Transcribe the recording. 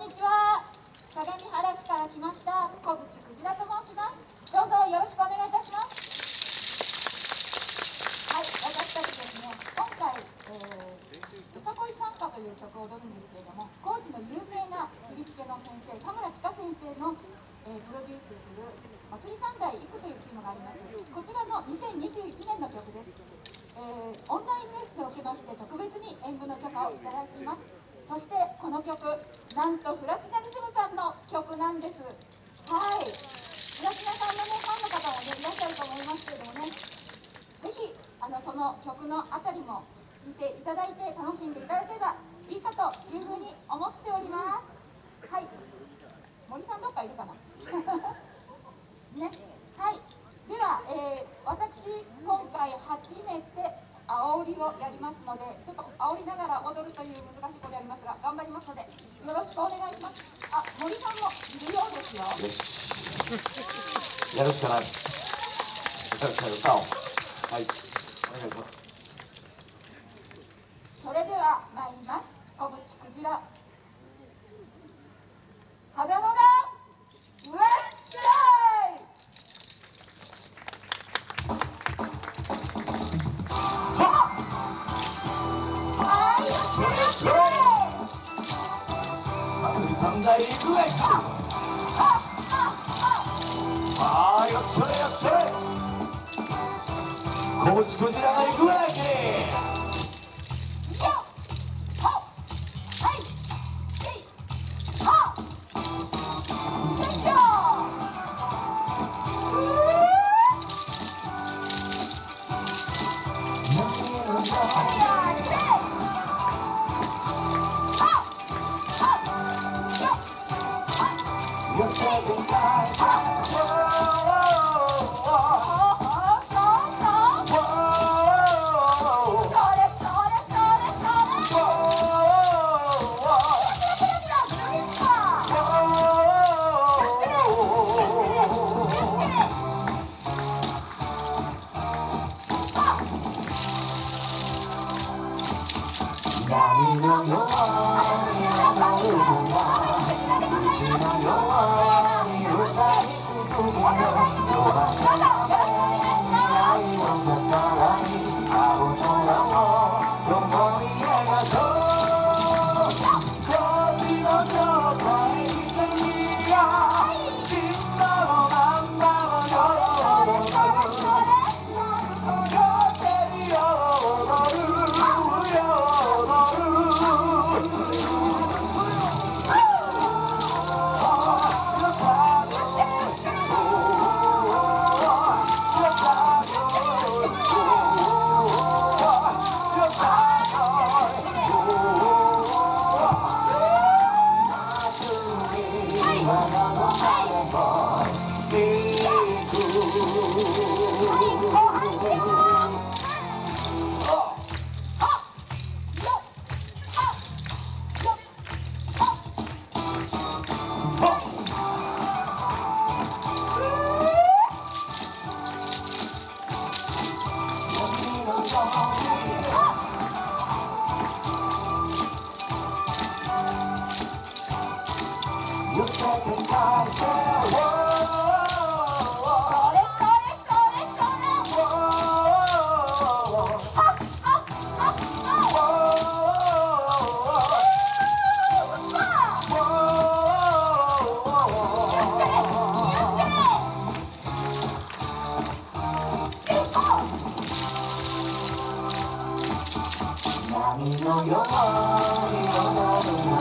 んにちは。相模原市から来ました小渕くじらと申します。どうぞよろしくお願いいたします。はい私たちですね今回、えー、よさこい参加という曲を踊るんですけれども高知の有名な振り付けの先生田村千佳先生の、えー、プロデュースする祭り三代育というチームがあります。こちらの2021年の曲です、えー、オンラインレッスンを受けまして特別に演舞の許可をいただいています。そしてこの曲なんとプラチナリズムさんの曲なんです。はい。プラチナさんのねファンの方もねいらっしゃると思いますけどもね。ぜひあのその曲のあたりも聴いていただいて楽しんでいただければいいかというふうに思っております。はい。森さんどっかいるかな？ね。はい。では、えー、私今回初めて煽りをやりますのでちょっと煽りながら踊るという難しいことやりますが頑張りますのでよろしくお願いします。あ森さんもいるようですよ。よし。やるしかない。歌うしかない。歌をはい。お願いします。それでは参ります。小渕くじら肌のああよっちょれよっちょれ小渕クジラが行くわけ Bye. のように踊